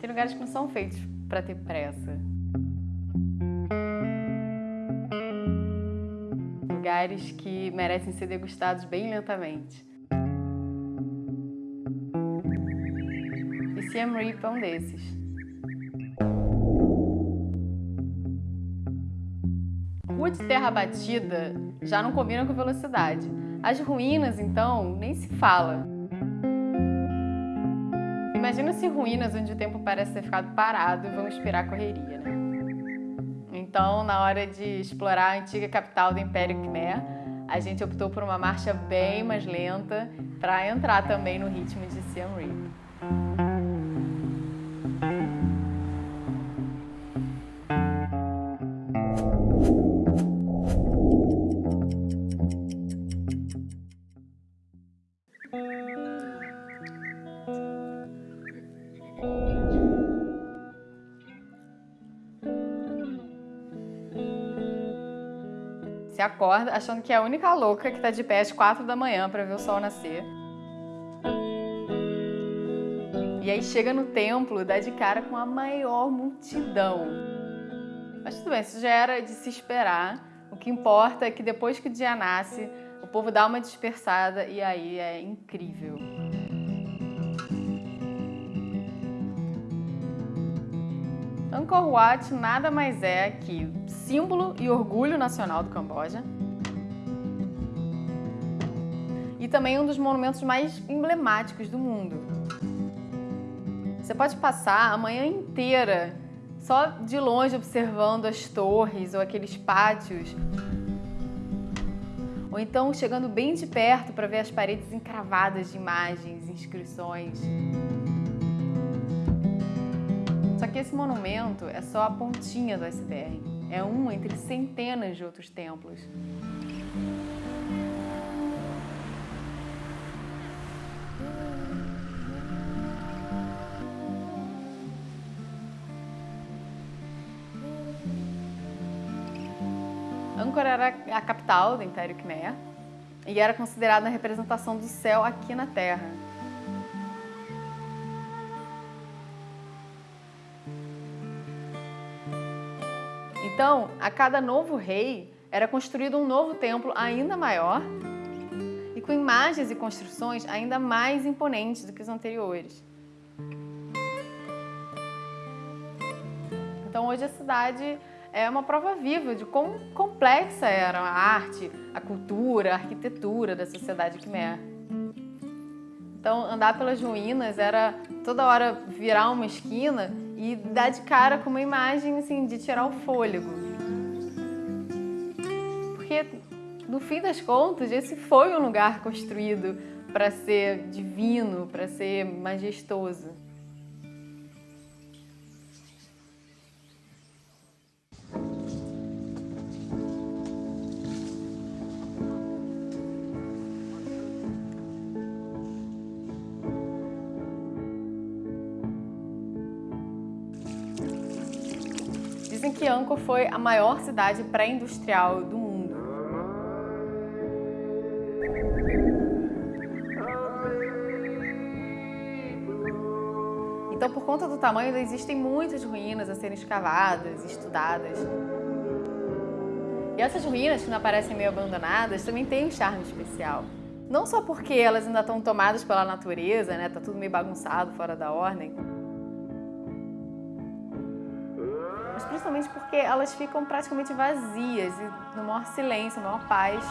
Tem lugares que não são feitos para ter pressa. Lugares que merecem ser degustados bem lentamente. E Siem Reap é um desses. Rua de terra batida já não combina com velocidade. As ruínas, então, nem se fala. Imagina se ruínas onde o tempo parece ter ficado parado vão inspirar correria, né? Então, na hora de explorar a antiga capital do Império Khmer, a gente optou por uma marcha bem mais lenta para entrar também no ritmo de Siem Reap. Você acorda achando que é a única louca que tá de pé às quatro da manhã para ver o sol nascer. E aí chega no templo, dá de cara com a maior multidão. Mas tudo bem, isso já era de se esperar. O que importa é que depois que o dia nasce, o povo dá uma dispersada e aí é incrível. Angkor Wat nada mais é que símbolo e orgulho nacional do Camboja e também um dos monumentos mais emblemáticos do mundo. Você pode passar a manhã inteira só de longe observando as torres ou aqueles pátios ou então chegando bem de perto para ver as paredes encravadas de imagens, inscrições. Só que esse monumento é só a pontinha do iceberg. É um entre centenas de outros templos. Angkor era a capital do Império Khmer e era considerada a representação do céu aqui na Terra. Então, a cada novo rei era construído um novo templo ainda maior e com imagens e construções ainda mais imponentes do que os anteriores. Então hoje a cidade é uma prova viva de quão complexa era a arte, a cultura, a arquitetura da sociedade Khmer. Então andar pelas ruínas era toda hora virar uma esquina e dar de cara com uma imagem assim, de tirar o fôlego. Porque, no fim das contas, esse foi um lugar construído para ser divino, para ser majestoso. Dizem que Angkor foi a maior cidade pré-industrial do mundo. Então, por conta do tamanho, existem muitas ruínas a serem escavadas, estudadas. E essas ruínas, que não aparecem meio abandonadas, também têm um charme especial. Não só porque elas ainda estão tomadas pela natureza, né? Tá tudo meio bagunçado, fora da ordem, mas principalmente porque elas ficam praticamente vazias e no maior silêncio, na maior paz.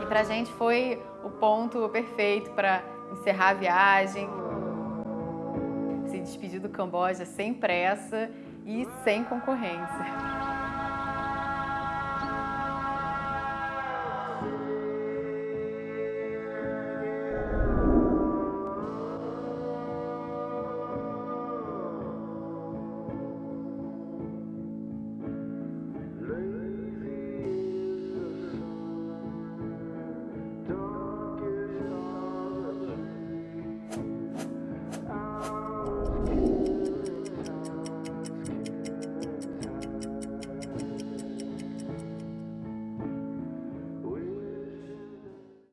E pra gente foi o ponto perfeito para encerrar a viagem, se despedir do Camboja sem pressa e sem concorrência.